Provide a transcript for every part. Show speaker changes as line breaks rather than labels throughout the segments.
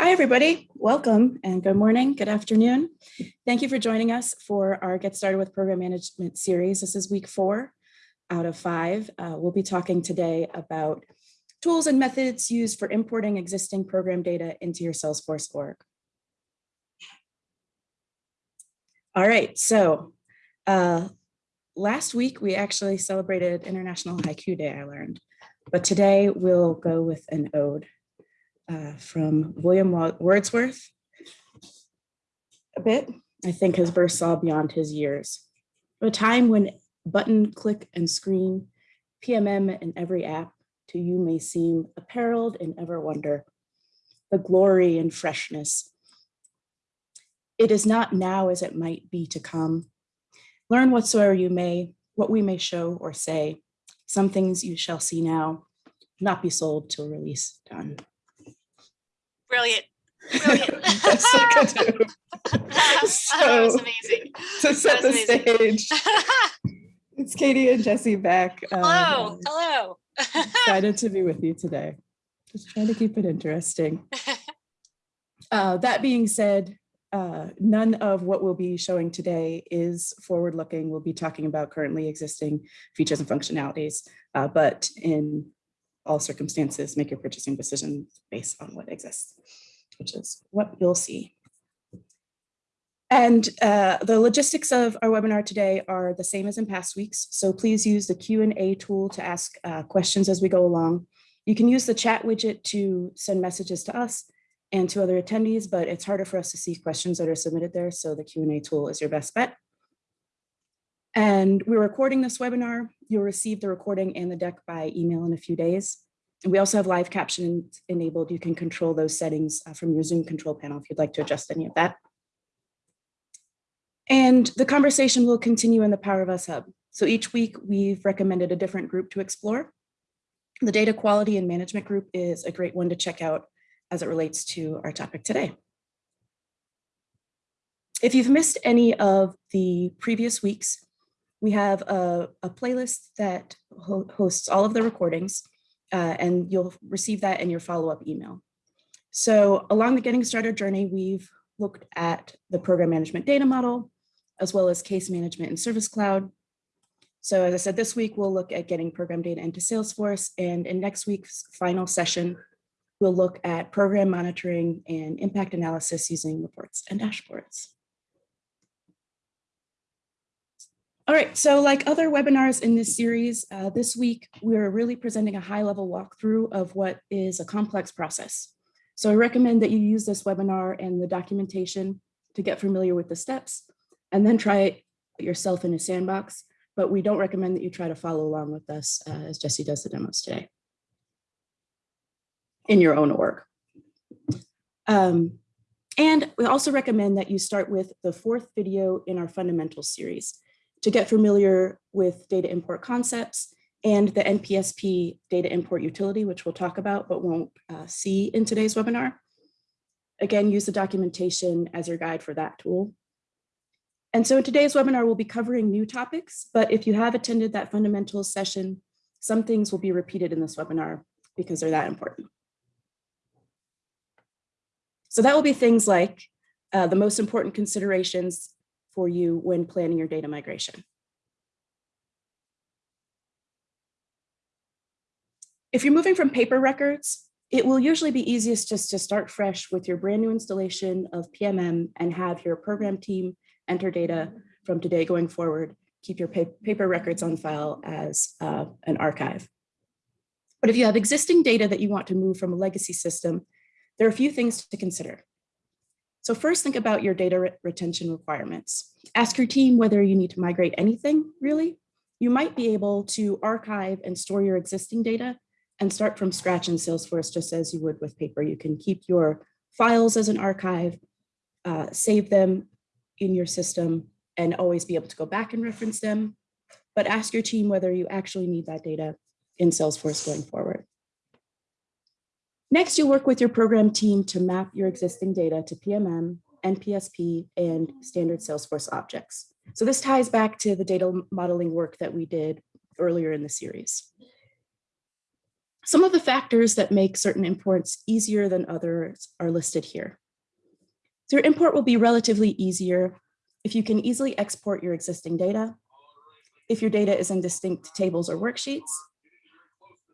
Hi, everybody. Welcome and good morning, good afternoon. Thank you for joining us for our Get Started with Program Management series. This is week four out of five. Uh, we'll be talking today about tools and methods used for importing existing program data into your Salesforce org. All right, so uh, last week we actually celebrated International Haiku Day, I learned, but today we'll go with an ode uh, from William Wordsworth. A bit, I think his verse saw beyond his years. A time when button, click, and screen, PMM in every app to you may seem appareled in ever wonder, the glory and freshness. It is not now as it might be to come. Learn whatsoever you may, what we may show or say. Some things you shall see now, not be sold till release done.
Brilliant. Brilliant.
That's so
that was amazing.
To set the
amazing.
stage, it's Katie and Jesse back. Um,
hello, hello.
excited to be with you today. Just trying to keep it interesting. Uh, that being said, uh, none of what we'll be showing today is forward-looking. We'll be talking about currently existing features and functionalities, uh, but in all circumstances, make your purchasing decisions based on what exists, which is what you'll see. And uh, the logistics of our webinar today are the same as in past weeks. So please use the Q&A tool to ask uh, questions as we go along. You can use the chat widget to send messages to us and to other attendees, but it's harder for us to see questions that are submitted there. So the Q&A tool is your best bet. And we're recording this webinar. You'll receive the recording and the deck by email in a few days. And we also have live caption enabled. You can control those settings uh, from your Zoom control panel if you'd like to adjust any of that. And the conversation will continue in the Power of Us Hub. So each week we've recommended a different group to explore. The data quality and management group is a great one to check out as it relates to our topic today. If you've missed any of the previous weeks, we have a, a playlist that ho hosts all of the recordings uh, and you'll receive that in your follow-up email. So along the getting started journey, we've looked at the program management data model, as well as case management and service cloud. So as I said, this week we'll look at getting program data into Salesforce and in next week's final session, we'll look at program monitoring and impact analysis using reports and dashboards. All right, so like other webinars in this series, uh, this week we're really presenting a high level walkthrough of what is a complex process. So I recommend that you use this webinar and the documentation to get familiar with the steps and then try it yourself in a sandbox. But we don't recommend that you try to follow along with us uh, as Jesse does the demos today in your own org. Um, and we also recommend that you start with the fourth video in our fundamentals series to get familiar with data import concepts and the NPSP data import utility, which we'll talk about but won't uh, see in today's webinar. Again, use the documentation as your guide for that tool. And so in today's webinar, we'll be covering new topics, but if you have attended that fundamentals session, some things will be repeated in this webinar because they're that important. So that will be things like uh, the most important considerations for you when planning your data migration. If you're moving from paper records, it will usually be easiest just to start fresh with your brand new installation of PMM and have your program team enter data from today going forward, keep your paper records on file as uh, an archive. But if you have existing data that you want to move from a legacy system, there are a few things to consider. So first think about your data re retention requirements. Ask your team whether you need to migrate anything, really. You might be able to archive and store your existing data and start from scratch in Salesforce just as you would with paper. You can keep your files as an archive, uh, save them in your system, and always be able to go back and reference them. But ask your team whether you actually need that data in Salesforce going forward. Next, you'll work with your program team to map your existing data to PMM, NPSP, and standard Salesforce objects. So this ties back to the data modeling work that we did earlier in the series. Some of the factors that make certain imports easier than others are listed here. So your import will be relatively easier if you can easily export your existing data, if your data is in distinct tables or worksheets,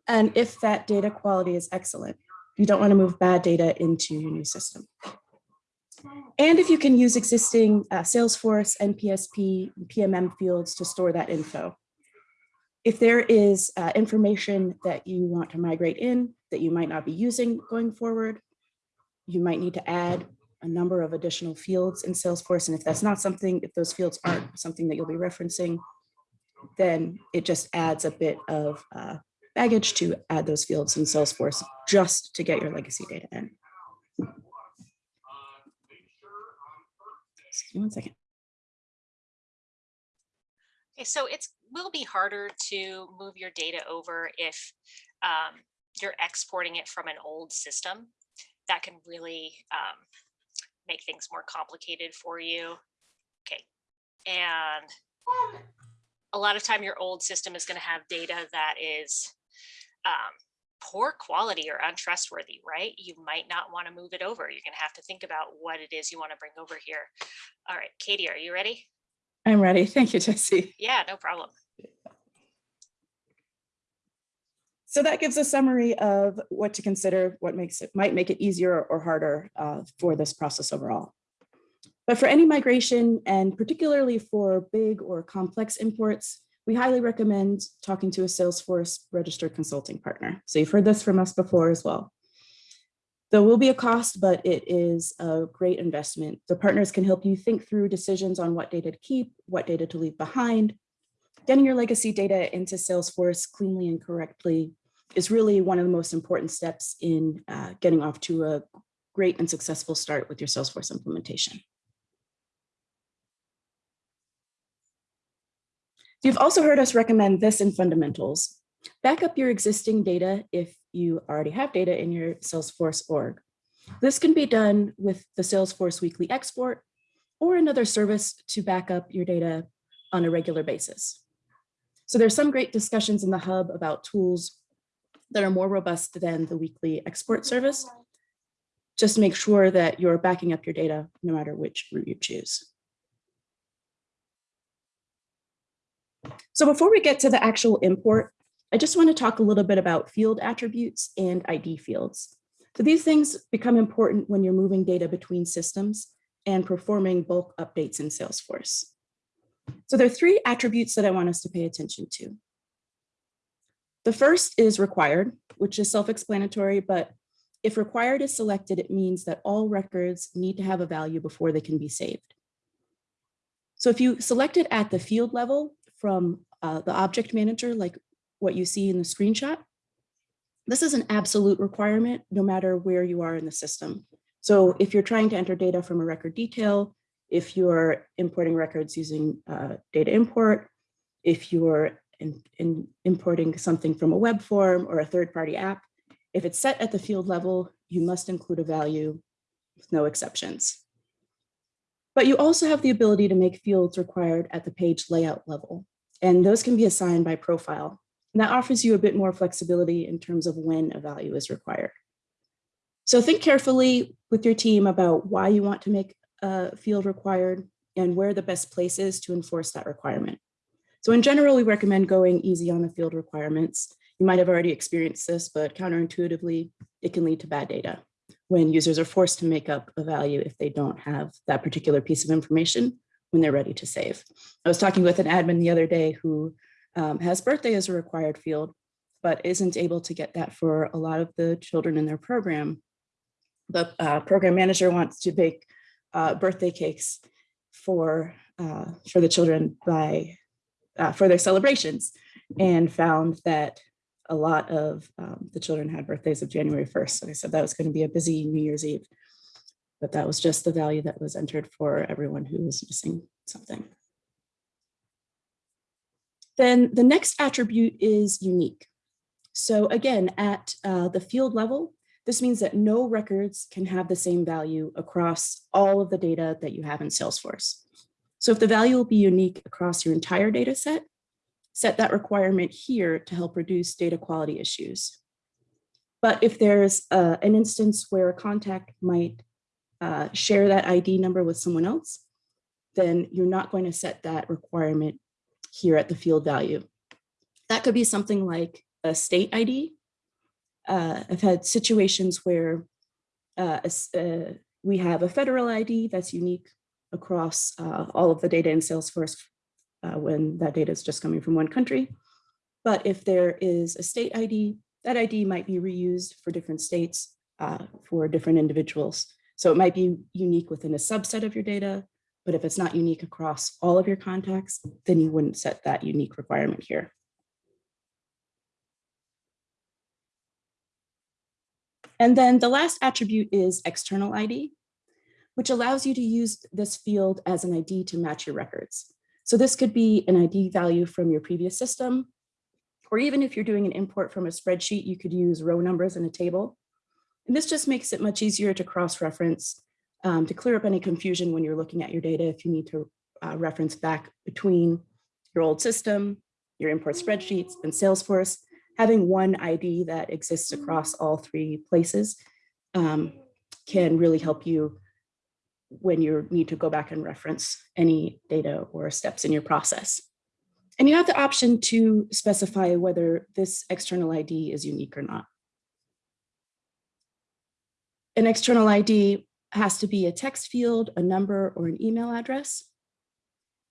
and if that data quality is excellent. You don't want to move bad data into your new system. And if you can use existing uh, Salesforce, NPSP, PMM fields to store that info. If there is uh, information that you want to migrate in that you might not be using going forward, you might need to add a number of additional fields in Salesforce. And if that's not something, if those fields aren't something that you'll be referencing, then it just adds a bit of uh, baggage to add those fields in Salesforce just to get your legacy data in. Excuse me one second.
Okay, so it will be harder to move your data over if um, you're exporting it from an old system. That can really um, make things more complicated for you. Okay, and a lot of time your old system is going to have data that is um, poor quality or untrustworthy, right? You might not want to move it over. You're going to have to think about what it is you want to bring over here. All right, Katie, are you ready?
I'm ready. Thank you, Jesse.
Yeah, no problem.
So that gives a summary of what to consider, what makes it might make it easier or harder uh, for this process overall. But for any migration and particularly for big or complex imports, we highly recommend talking to a Salesforce registered consulting partner. So you've heard this from us before as well. There will be a cost, but it is a great investment. The partners can help you think through decisions on what data to keep, what data to leave behind. Getting your legacy data into Salesforce cleanly and correctly is really one of the most important steps in uh, getting off to a great and successful start with your Salesforce implementation. You've also heard us recommend this in fundamentals. Back up your existing data if you already have data in your Salesforce org. This can be done with the Salesforce weekly export or another service to back up your data on a regular basis. So there's some great discussions in the hub about tools that are more robust than the weekly export service. Just make sure that you're backing up your data no matter which route you choose. So before we get to the actual import, I just want to talk a little bit about field attributes and ID fields. So these things become important when you're moving data between systems and performing bulk updates in Salesforce. So there are three attributes that I want us to pay attention to. The first is required, which is self-explanatory, but if required is selected, it means that all records need to have a value before they can be saved. So if you select it at the field level from uh, the object manager, like what you see in the screenshot, this is an absolute requirement no matter where you are in the system. So if you're trying to enter data from a record detail, if you're importing records using uh, data import, if you're in, in importing something from a web form or a third-party app, if it's set at the field level, you must include a value with no exceptions. But you also have the ability to make fields required at the page layout level, and those can be assigned by profile. And that offers you a bit more flexibility in terms of when a value is required. So think carefully with your team about why you want to make a field required and where the best place is to enforce that requirement. So in general, we recommend going easy on the field requirements. You might have already experienced this, but counterintuitively, it can lead to bad data when users are forced to make up a value if they don't have that particular piece of information when they're ready to save. I was talking with an admin the other day who um, has birthday as a required field, but isn't able to get that for a lot of the children in their program. The uh, program manager wants to bake uh, birthday cakes for, uh, for the children by uh, for their celebrations and found that a lot of um, the children had birthdays of January 1st. So I said that was going to be a busy New Year's Eve, but that was just the value that was entered for everyone who was missing something. Then the next attribute is unique. So again, at uh, the field level, this means that no records can have the same value across all of the data that you have in Salesforce. So if the value will be unique across your entire data set, set that requirement here to help reduce data quality issues. But if there's uh, an instance where a contact might uh, share that ID number with someone else, then you're not going to set that requirement here at the field value. That could be something like a state ID. Uh, I've had situations where uh, uh, we have a federal ID that's unique across uh, all of the data in Salesforce uh, when that data is just coming from one country. But if there is a state ID, that ID might be reused for different states uh, for different individuals. So it might be unique within a subset of your data, but if it's not unique across all of your contacts, then you wouldn't set that unique requirement here. And then the last attribute is external ID, which allows you to use this field as an ID to match your records. So this could be an ID value from your previous system, or even if you're doing an import from a spreadsheet, you could use row numbers in a table. And this just makes it much easier to cross-reference um, to clear up any confusion when you're looking at your data if you need to uh, reference back between your old system, your import spreadsheets, and Salesforce having one ID that exists across all three places um, can really help you when you need to go back and reference any data or steps in your process. And you have the option to specify whether this external ID is unique or not. An external ID has to be a text field, a number, or an email address.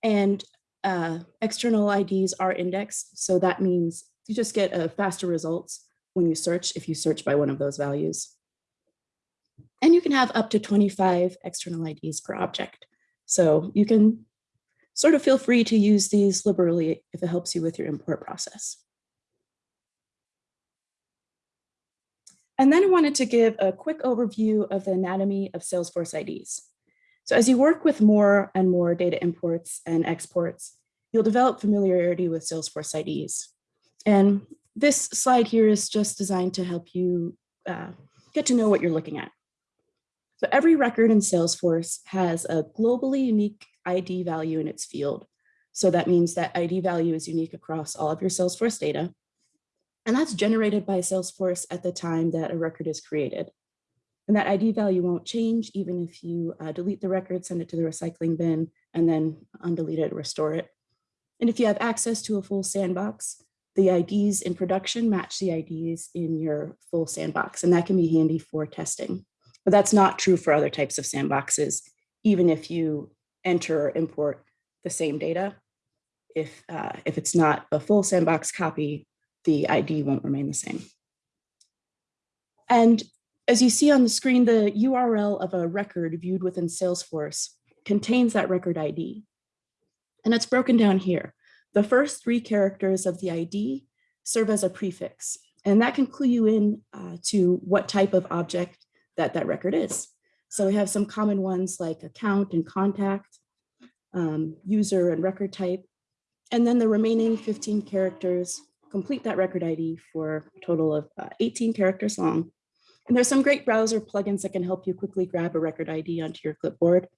And uh, external IDs are indexed, so that means you just get a faster results when you search if you search by one of those values. And you can have up to 25 external IDs per object. So you can sort of feel free to use these liberally if it helps you with your import process. And then I wanted to give a quick overview of the anatomy of Salesforce IDs. So as you work with more and more data imports and exports, you'll develop familiarity with Salesforce IDs. And this slide here is just designed to help you uh, get to know what you're looking at. So every record in Salesforce has a globally unique ID value in its field. So that means that ID value is unique across all of your Salesforce data. And that's generated by Salesforce at the time that a record is created. And that ID value won't change even if you uh, delete the record, send it to the recycling bin, and then undelete it, restore it. And if you have access to a full sandbox, the IDs in production match the IDs in your full sandbox, and that can be handy for testing. But that's not true for other types of sandboxes, even if you enter or import the same data. If, uh, if it's not a full sandbox copy, the ID won't remain the same. And as you see on the screen, the URL of a record viewed within Salesforce contains that record ID. And it's broken down here. The first three characters of the ID serve as a prefix, and that can clue you in uh, to what type of object that that record is. So we have some common ones like account and contact, um, user and record type, and then the remaining 15 characters complete that record ID for a total of uh, 18 characters long. And there's some great browser plugins that can help you quickly grab a record ID onto your clipboard.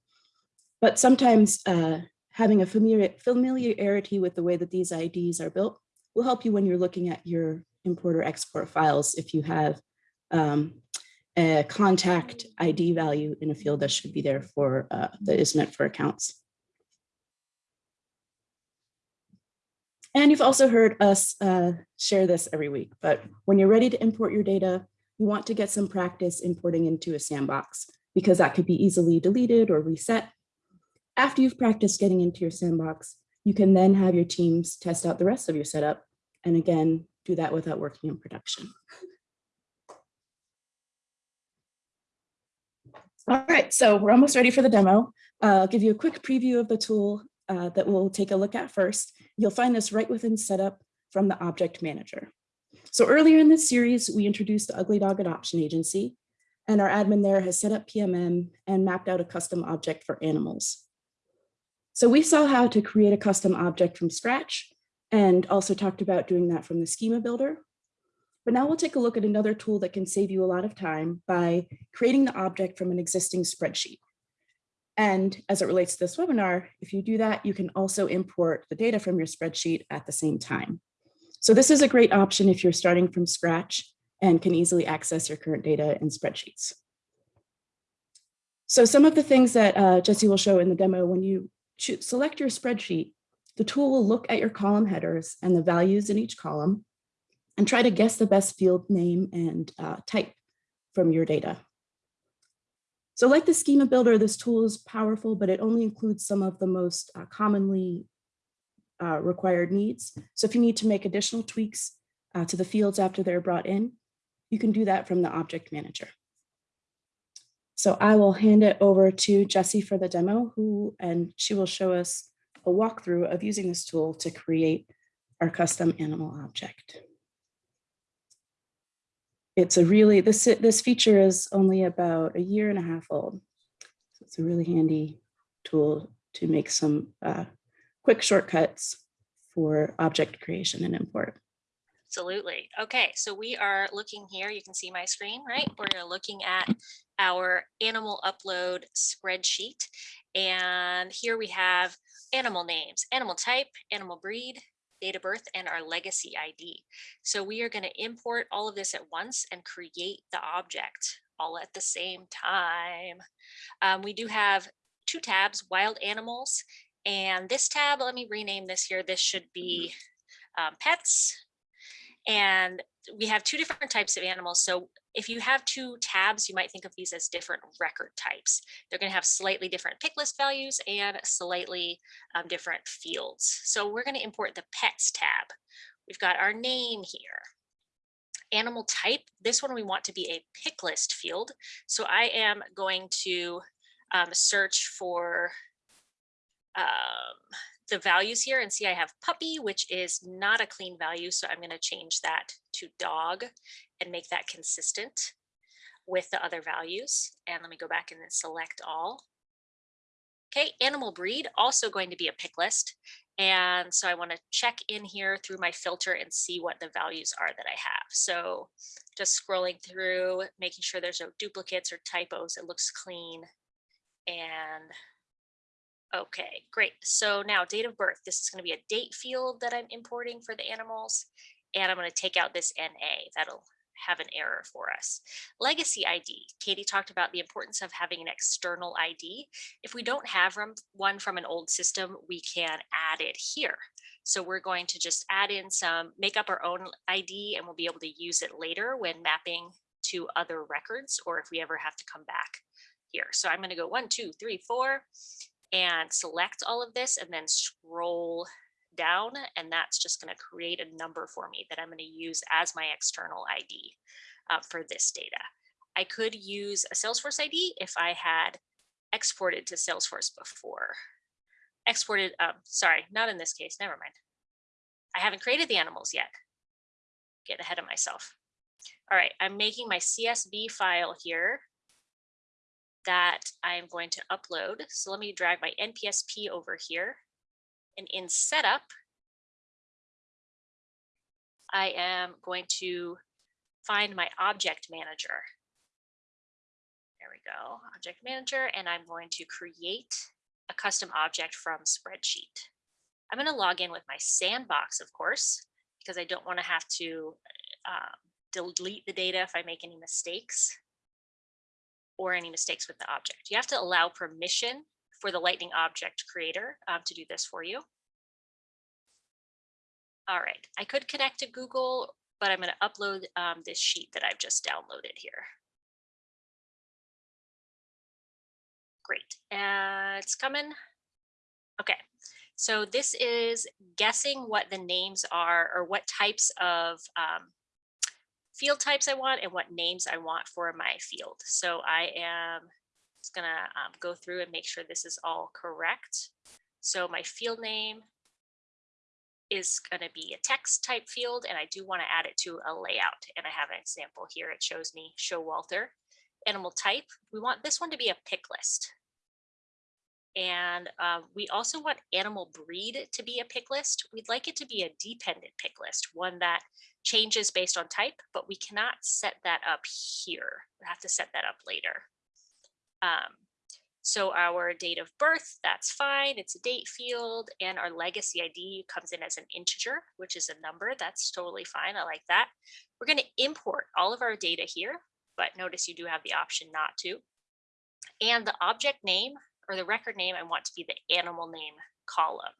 But sometimes uh, having a familiar, familiarity with the way that these IDs are built will help you when you're looking at your import or export files if you have um, a contact ID value in a field that should be there for uh, that is meant for accounts. And you've also heard us uh, share this every week, but when you're ready to import your data, you want to get some practice importing into a sandbox because that could be easily deleted or reset after you've practiced getting into your sandbox, you can then have your teams test out the rest of your setup. And again, do that without working in production. All right, so we're almost ready for the demo. Uh, I'll give you a quick preview of the tool uh, that we'll take a look at first. You'll find this right within setup from the object manager. So earlier in this series, we introduced the Ugly Dog Adoption Agency, and our admin there has set up PMM and mapped out a custom object for animals. So we saw how to create a custom object from scratch and also talked about doing that from the schema builder. But now we'll take a look at another tool that can save you a lot of time by creating the object from an existing spreadsheet. And as it relates to this webinar, if you do that, you can also import the data from your spreadsheet at the same time. So this is a great option if you're starting from scratch and can easily access your current data in spreadsheets. So some of the things that uh, Jesse will show in the demo, when you select your spreadsheet, the tool will look at your column headers and the values in each column and try to guess the best field name and uh, type from your data. So like the schema builder, this tool is powerful, but it only includes some of the most uh, commonly uh, required needs. So if you need to make additional tweaks uh, to the fields after they're brought in, you can do that from the object manager. So I will hand it over to Jesse for the demo who, and she will show us a walkthrough of using this tool to create our custom animal object. It's a really, this, this feature is only about a year and a half old. So it's a really handy tool to make some uh, quick shortcuts for object creation and import.
Absolutely. Okay, so we are looking here. You can see my screen, right? We're looking at our animal upload spreadsheet. And here we have animal names, animal type, animal breed, date of birth, and our legacy ID. So we are going to import all of this at once and create the object all at the same time. Um, we do have two tabs, wild animals, and this tab, let me rename this here. This should be um, pets and we have two different types of animals. So if you have two tabs, you might think of these as different record types. They're going to have slightly different pick list values and slightly um, different fields. So we're going to import the pets tab. We've got our name here. Animal type, this one we want to be a pick list field. So I am going to um, search for um, the values here and see I have puppy, which is not a clean value. So I'm going to change that to dog and make that consistent with the other values. And let me go back and then select all. Okay, animal breed, also going to be a pick list. And so I want to check in here through my filter and see what the values are that I have. So just scrolling through, making sure there's no duplicates or typos, it looks clean. And Okay, great. So now date of birth, this is going to be a date field that I'm importing for the animals. And I'm going to take out this NA. That'll have an error for us. Legacy ID. Katie talked about the importance of having an external ID. If we don't have one from an old system, we can add it here. So we're going to just add in some, make up our own ID and we'll be able to use it later when mapping to other records or if we ever have to come back here. So I'm going to go one, two, three, four, and select all of this and then scroll down and that's just going to create a number for me that I'm going to use as my external ID uh, for this data. I could use a Salesforce ID if I had exported to Salesforce before. Exported, um, sorry, not in this case, never mind. I haven't created the animals yet. Get ahead of myself. All right, I'm making my CSV file here that I'm going to upload. So let me drag my NPSP over here. And in setup, I am going to find my object manager. There we go, object manager, and I'm going to create a custom object from spreadsheet. I'm going to log in with my sandbox, of course, because I don't want to have to um, delete the data if I make any mistakes or any mistakes with the object. You have to allow permission for the Lightning Object Creator um, to do this for you. All right, I could connect to Google, but I'm going to upload um, this sheet that I've just downloaded here. Great, uh, it's coming. Okay, so this is guessing what the names are or what types of um, field types I want and what names I want for my field. So I am just gonna um, go through and make sure this is all correct. So my field name is going to be a text type field and I do want to add it to a layout and I have an example here it shows me show Walter animal type we want this one to be a pick list and uh, we also want animal breed to be a pick list we'd like it to be a dependent pick list one that changes based on type, but we cannot set that up here. We have to set that up later. Um, So our date of birth, that's fine. It's a date field and our legacy ID comes in as an integer, which is a number. That's totally fine. I like that. We're going to import all of our data here, but notice you do have the option not to. And the object name or the record name, I want to be the animal name column.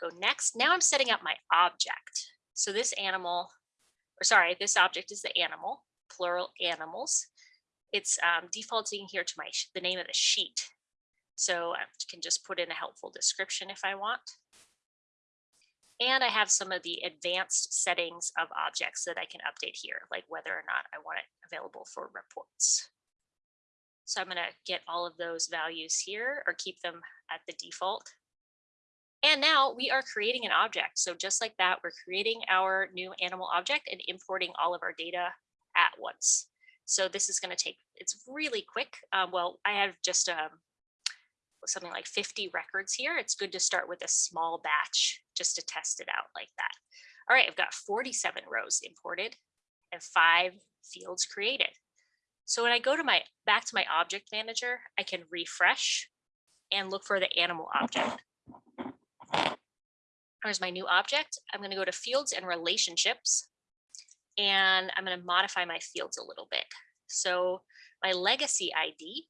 Go next. Now I'm setting up my object. So this animal, or sorry, this object is the animal, plural animals it's um, defaulting here to my the name of the sheet. So I can just put in a helpful description if I want. And I have some of the advanced settings of objects that I can update here, like whether or not I want it available for reports. So I'm going to get all of those values here or keep them at the default. And now we are creating an object. So just like that, we're creating our new animal object and importing all of our data at once. So this is going to take, it's really quick. Um, well, I have just um, something like 50 records here. It's good to start with a small batch just to test it out like that. All right, I've got 47 rows imported and five fields created. So when I go to my back to my object manager, I can refresh and look for the animal object. There's my new object. I'm going to go to fields and relationships and I'm going to modify my fields a little bit. So my legacy ID,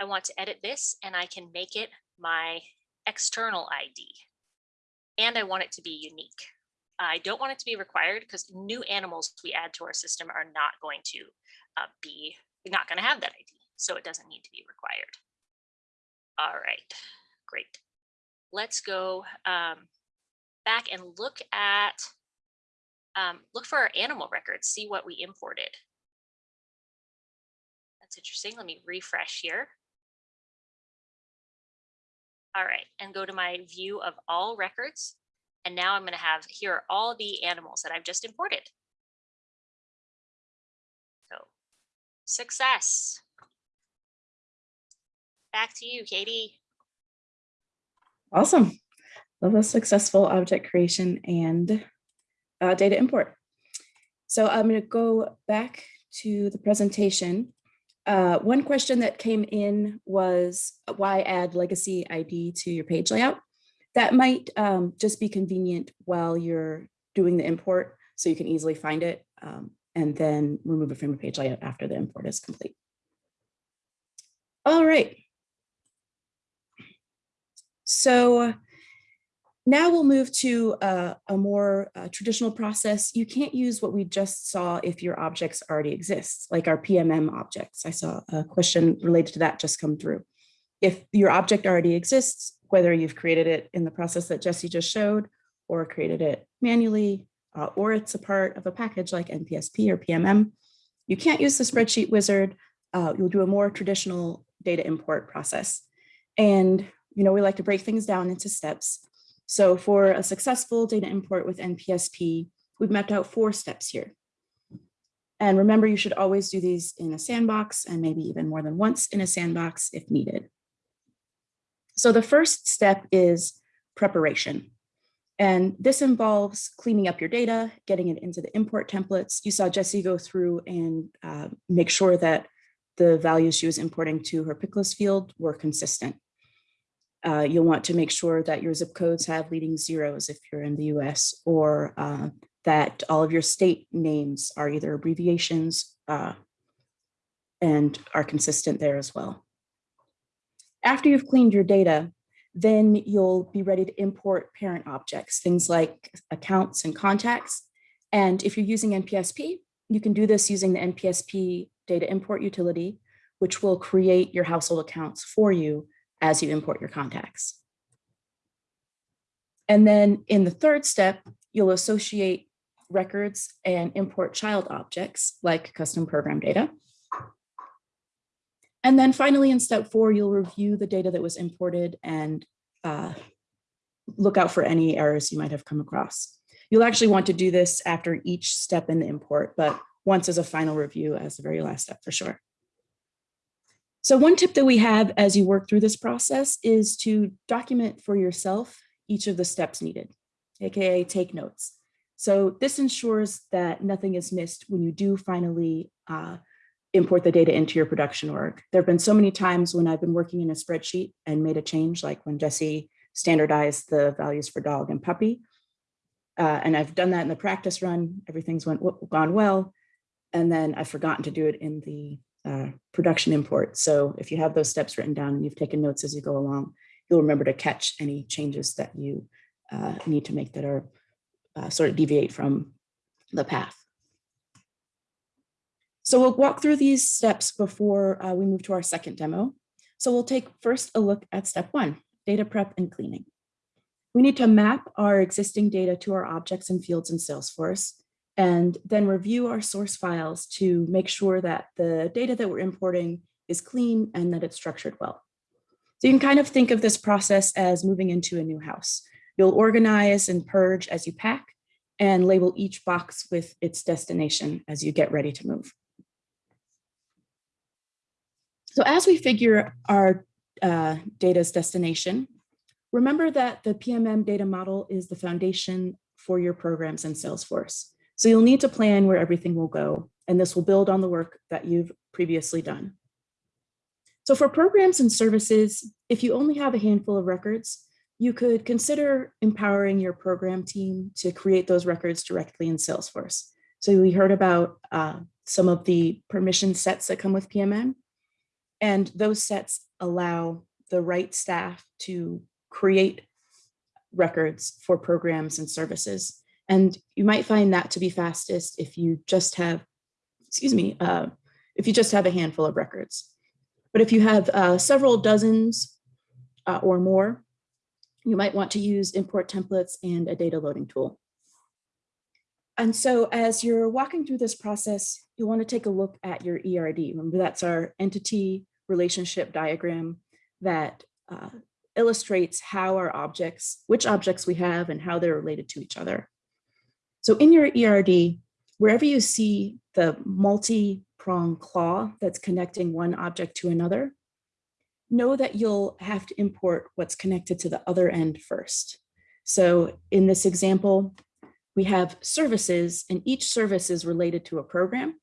I want to edit this and I can make it my external ID. And I want it to be unique. I don't want it to be required because new animals we add to our system are not going to uh, be, not going to have that ID. So it doesn't need to be required. All right, great. Let's go um, back and look at um, look for our animal records, see what we imported. That's interesting. Let me refresh here. All right, and go to my view of all records. And now I'm going to have here are all the animals that I've just imported. So success. Back to you, Katie.
Awesome. Love a successful object creation and uh, data import. So I'm going to go back to the presentation. Uh, one question that came in was why add legacy ID to your page layout? That might um, just be convenient while you're doing the import so you can easily find it um, and then remove it from your page layout after the import is complete. All right. So now we'll move to a, a more uh, traditional process. You can't use what we just saw if your objects already exist, like our PMM objects. I saw a question related to that just come through. If your object already exists, whether you've created it in the process that Jesse just showed, or created it manually, uh, or it's a part of a package like NPSP or PMM, you can't use the spreadsheet wizard. Uh, you'll do a more traditional data import process. And you know, we like to break things down into steps. So for a successful data import with NPSP, we've mapped out four steps here. And remember, you should always do these in a sandbox and maybe even more than once in a sandbox if needed. So the first step is preparation. And this involves cleaning up your data, getting it into the import templates. You saw Jesse go through and uh, make sure that the values she was importing to her pick list field were consistent. Uh, you'll want to make sure that your zip codes have leading zeros if you're in the US or uh, that all of your state names are either abbreviations uh, and are consistent there as well. After you've cleaned your data, then you'll be ready to import parent objects, things like accounts and contacts. And if you're using NPSP, you can do this using the NPSP data import utility, which will create your household accounts for you as you import your contacts. And then in the third step, you'll associate records and import child objects like custom program data. And then finally in step four, you'll review the data that was imported and uh, look out for any errors you might have come across. You'll actually want to do this after each step in the import, but once as a final review as the very last step for sure. So one tip that we have as you work through this process is to document for yourself each of the steps needed, AKA take notes. So this ensures that nothing is missed when you do finally uh, import the data into your production org. There have been so many times when I've been working in a spreadsheet and made a change, like when Jesse standardized the values for dog and puppy. Uh, and I've done that in the practice run, everything's went gone well. And then I've forgotten to do it in the uh, production import. So if you have those steps written down and you've taken notes as you go along, you'll remember to catch any changes that you uh, need to make that are uh, sort of deviate from the path. So we'll walk through these steps before uh, we move to our second demo. So we'll take first a look at step one, data prep and cleaning. We need to map our existing data to our objects and fields in Salesforce and then review our source files to make sure that the data that we're importing is clean and that it's structured well. So you can kind of think of this process as moving into a new house. You'll organize and purge as you pack and label each box with its destination as you get ready to move. So as we figure our uh, data's destination, remember that the PMM data model is the foundation for your programs in Salesforce. So you'll need to plan where everything will go, and this will build on the work that you've previously done. So for programs and services, if you only have a handful of records, you could consider empowering your program team to create those records directly in Salesforce. So we heard about uh, some of the permission sets that come with PMM, and those sets allow the right staff to create records for programs and services. And you might find that to be fastest if you just have, excuse me, uh, if you just have a handful of records. But if you have uh, several dozens uh, or more, you might want to use import templates and a data loading tool. And so as you're walking through this process, you want to take a look at your ERD. Remember, that's our entity relationship diagram that uh, illustrates how our objects, which objects we have and how they're related to each other. So in your ERD, wherever you see the multi-prong claw that's connecting one object to another, know that you'll have to import what's connected to the other end first. So in this example, we have services and each service is related to a program.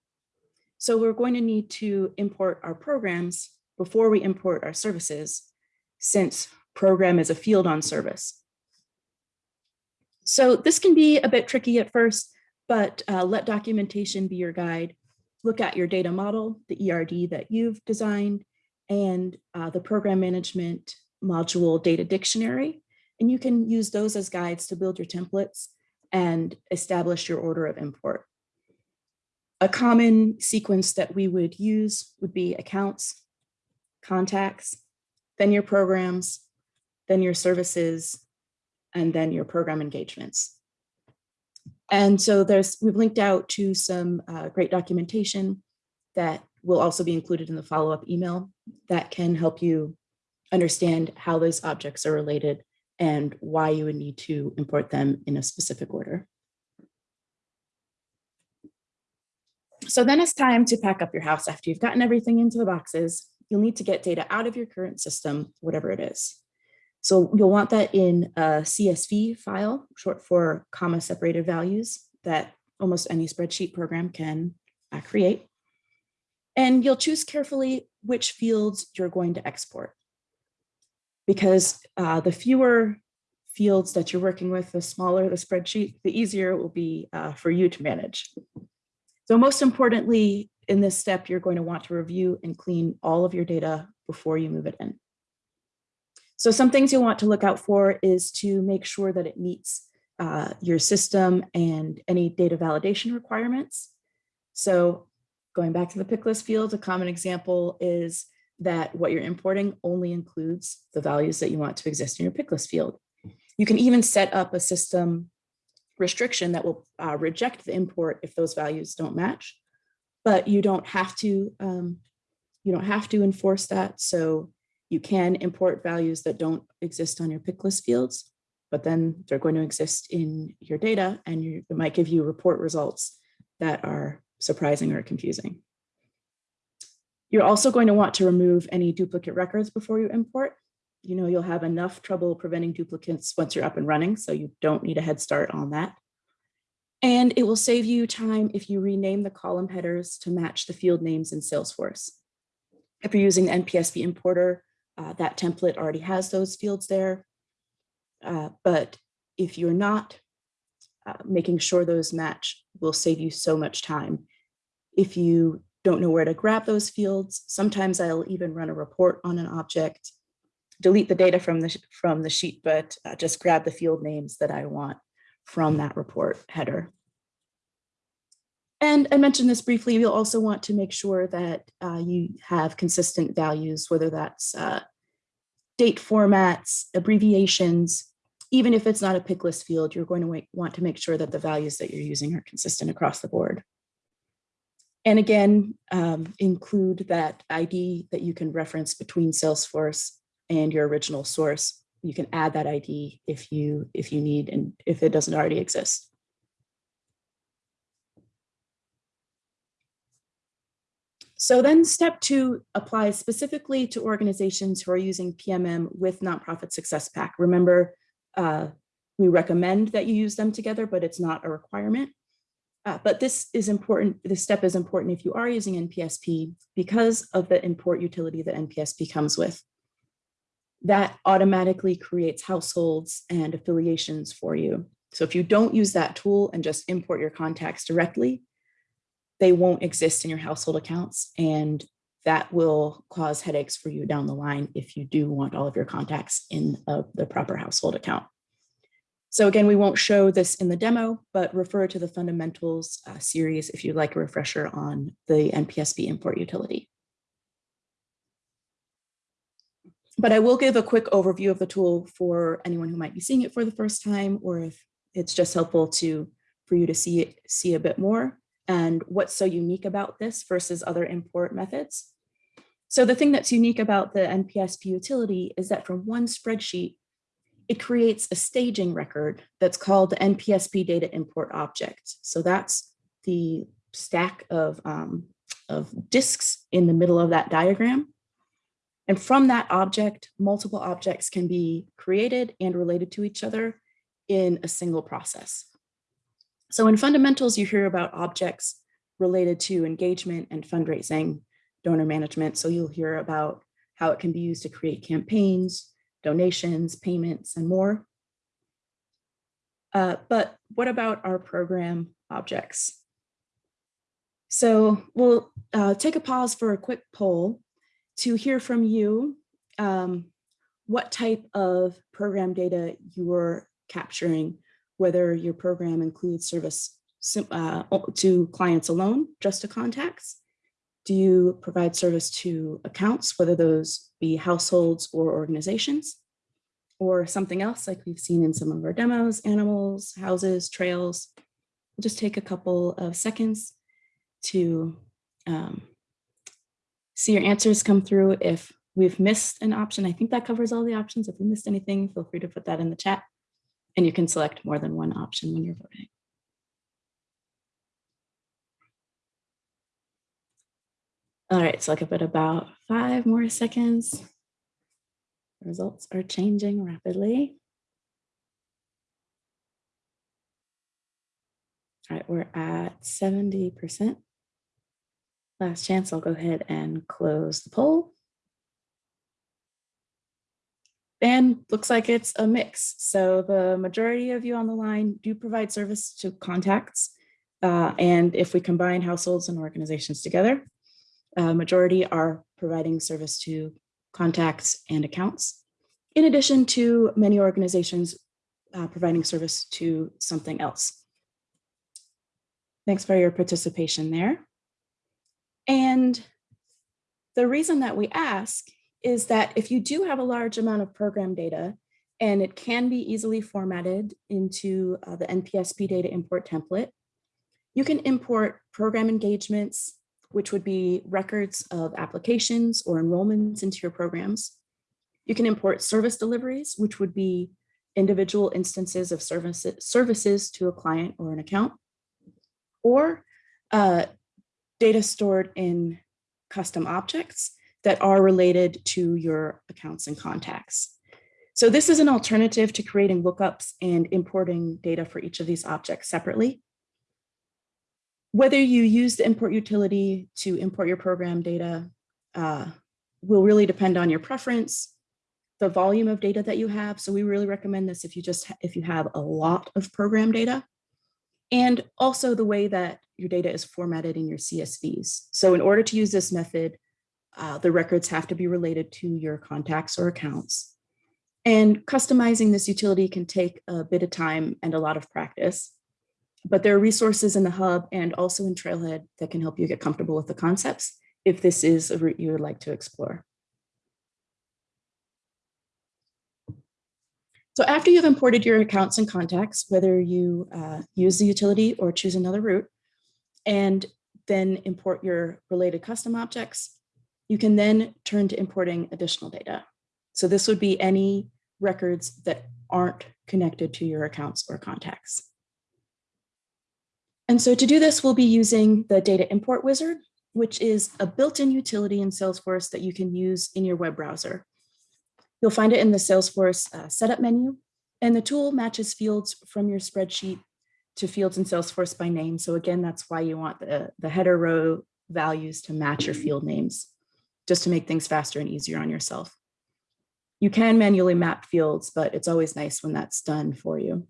So we're going to need to import our programs before we import our services since program is a field on service. So this can be a bit tricky at first, but uh, let documentation be your guide. Look at your data model, the ERD that you've designed, and uh, the program management module data dictionary. And you can use those as guides to build your templates and establish your order of import. A common sequence that we would use would be accounts, contacts, then your programs, then your services, and then your program engagements. And so there's, we've linked out to some uh, great documentation that will also be included in the follow-up email that can help you understand how those objects are related and why you would need to import them in a specific order. So then it's time to pack up your house after you've gotten everything into the boxes. You'll need to get data out of your current system, whatever it is. So you'll want that in a CSV file, short for comma separated values that almost any spreadsheet program can uh, create. And you'll choose carefully which fields you're going to export. Because uh, the fewer fields that you're working with, the smaller the spreadsheet, the easier it will be uh, for you to manage. So most importantly, in this step, you're going to want to review and clean all of your data before you move it in. So some things you'll want to look out for is to make sure that it meets uh, your system and any data validation requirements. So going back to the pick list field, a common example is that what you're importing only includes the values that you want to exist in your pick list field. You can even set up a system restriction that will uh, reject the import if those values don't match, but you don't have to um, you don't have to enforce that. So you can import values that don't exist on your pick list fields, but then they're going to exist in your data and you, it might give you report results that are surprising or confusing. You're also going to want to remove any duplicate records before you import. You know, you'll have enough trouble preventing duplicates once you're up and running, so you don't need a head start on that. And it will save you time if you rename the column headers to match the field names in Salesforce. If you're using the NPSP importer, uh, that template already has those fields there. Uh, but if you're not, uh, making sure those match will save you so much time. If you don't know where to grab those fields, sometimes I'll even run a report on an object, delete the data from the, from the sheet, but uh, just grab the field names that I want from that report header. And I mentioned this briefly, you'll also want to make sure that uh, you have consistent values, whether that's uh, date formats, abbreviations, even if it's not a pick list field, you're going to want to make sure that the values that you're using are consistent across the board. And again, um, include that ID that you can reference between Salesforce and your original source. You can add that ID if you if you need and if it doesn't already exist. So then step two applies specifically to organizations who are using PMM with Nonprofit Success Pack. Remember, uh, we recommend that you use them together, but it's not a requirement. Uh, but this is important, this step is important if you are using NPSP because of the import utility that NPSP comes with. That automatically creates households and affiliations for you. So if you don't use that tool and just import your contacts directly, they won't exist in your household accounts and that will cause headaches for you down the line if you do want all of your contacts in uh, the proper household account. So again, we won't show this in the demo, but refer to the fundamentals uh, series if you'd like a refresher on the NPSP import utility. But I will give a quick overview of the tool for anyone who might be seeing it for the first time, or if it's just helpful to for you to see it, see a bit more and what's so unique about this versus other import methods. So the thing that's unique about the NPSP utility is that from one spreadsheet, it creates a staging record that's called the NPSP data import object. So that's the stack of, um, of disks in the middle of that diagram. And from that object, multiple objects can be created and related to each other in a single process. So in fundamentals, you hear about objects related to engagement and fundraising, donor management. So you'll hear about how it can be used to create campaigns, donations, payments, and more. Uh, but what about our program objects? So we'll uh, take a pause for a quick poll to hear from you um, what type of program data you are capturing whether your program includes service uh, to clients alone, just to contacts? Do you provide service to accounts, whether those be households or organizations? Or something else like we've seen in some of our demos, animals, houses, trails. We'll just take a couple of seconds to um, see your answers come through. If we've missed an option, I think that covers all the options. If we missed anything, feel free to put that in the chat and you can select more than one option when you're voting. All right, so I'll give it about five more seconds. Results are changing rapidly. All right, we're at 70%. Last chance, I'll go ahead and close the poll. And looks like it's a mix. So the majority of you on the line do provide service to contacts. Uh, and if we combine households and organizations together, a majority are providing service to contacts and accounts. In addition to many organizations uh, providing service to something else. Thanks for your participation there. And the reason that we ask is that if you do have a large amount of program data and it can be easily formatted into uh, the NPSP data import template, you can import program engagements, which would be records of applications or enrollments into your programs. You can import service deliveries, which would be individual instances of services, services to a client or an account, or uh, data stored in custom objects, that are related to your accounts and contacts. So this is an alternative to creating lookups and importing data for each of these objects separately. Whether you use the import utility to import your program data uh, will really depend on your preference, the volume of data that you have. So we really recommend this if you just, if you have a lot of program data. And also the way that your data is formatted in your CSVs. So in order to use this method, uh, the records have to be related to your contacts or accounts. And customizing this utility can take a bit of time and a lot of practice. But there are resources in the hub and also in Trailhead that can help you get comfortable with the concepts if this is a route you would like to explore. So after you've imported your accounts and contacts, whether you uh, use the utility or choose another route, and then import your related custom objects, you can then turn to importing additional data. So this would be any records that aren't connected to your accounts or contacts. And so to do this, we'll be using the data import wizard, which is a built-in utility in Salesforce that you can use in your web browser. You'll find it in the Salesforce uh, setup menu, and the tool matches fields from your spreadsheet to fields in Salesforce by name. So again, that's why you want the, the header row values to match your field names, just to make things faster and easier on yourself. You can manually map fields, but it's always nice when that's done for you.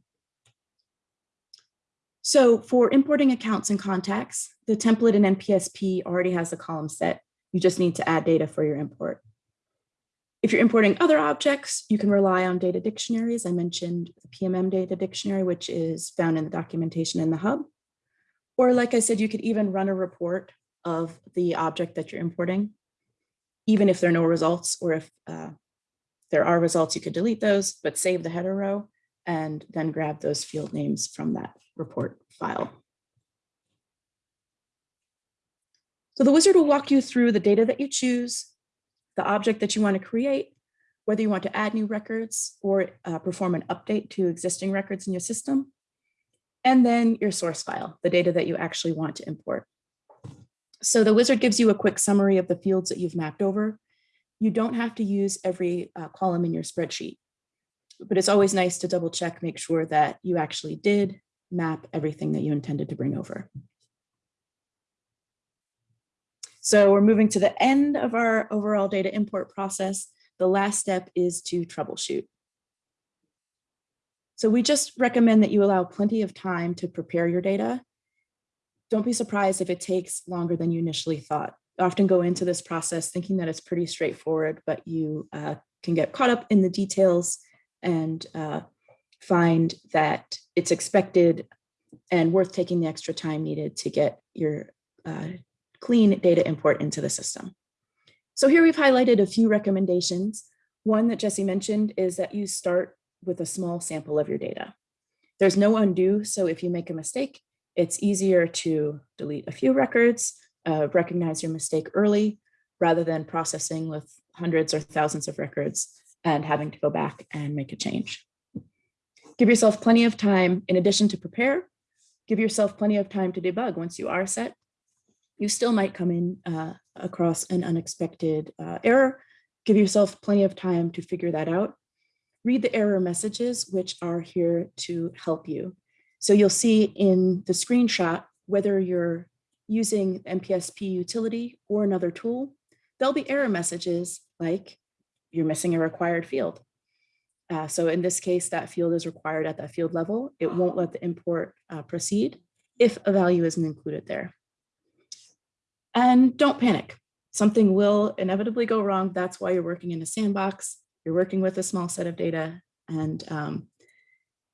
So for importing accounts and contacts, the template in NPSP already has a column set. You just need to add data for your import. If you're importing other objects, you can rely on data dictionaries. I mentioned the PMM data dictionary, which is found in the documentation in the hub. Or like I said, you could even run a report of the object that you're importing, even if there are no results, or if uh, there are results, you could delete those, but save the header row and then grab those field names from that report file. So the wizard will walk you through the data that you choose, the object that you want to create, whether you want to add new records or uh, perform an update to existing records in your system, and then your source file, the data that you actually want to import. So the wizard gives you a quick summary of the fields that you've mapped over. You don't have to use every uh, column in your spreadsheet, but it's always nice to double check, make sure that you actually did map everything that you intended to bring over. So we're moving to the end of our overall data import process. The last step is to troubleshoot. So we just recommend that you allow plenty of time to prepare your data. Don't be surprised if it takes longer than you initially thought. Often go into this process thinking that it's pretty straightforward, but you uh, can get caught up in the details and uh, find that it's expected and worth taking the extra time needed to get your uh, clean data import into the system. So here we've highlighted a few recommendations. One that Jesse mentioned is that you start with a small sample of your data. There's no undo, so if you make a mistake, it's easier to delete a few records, uh, recognize your mistake early, rather than processing with hundreds or thousands of records and having to go back and make a change. Give yourself plenty of time in addition to prepare, give yourself plenty of time to debug once you are set. You still might come in uh, across an unexpected uh, error. Give yourself plenty of time to figure that out. Read the error messages, which are here to help you. So you'll see in the screenshot, whether you're using NPSP utility or another tool, there'll be error messages like you're missing a required field. Uh, so in this case, that field is required at that field level. It won't let the import uh, proceed if a value isn't included there. And don't panic. Something will inevitably go wrong. That's why you're working in a sandbox. You're working with a small set of data and um,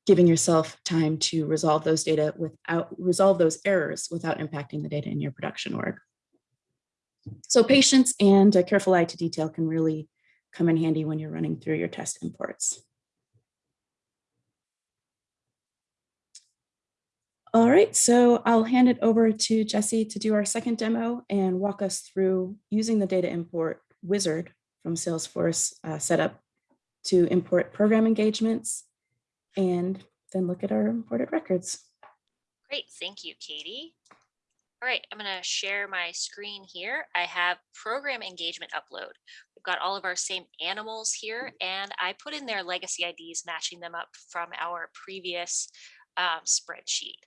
giving yourself time to resolve those data without resolve those errors without impacting the data in your production work. So patience and a careful eye to detail can really come in handy when you're running through your test imports. All right, so I'll hand it over to Jesse to do our second demo and walk us through using the data import wizard from Salesforce uh, setup to import program engagements and then look at our imported records.
Great, thank you, Katie. All right, I'm gonna share my screen here. I have program engagement upload. We've got all of our same animals here and I put in their legacy IDs matching them up from our previous um, spreadsheet.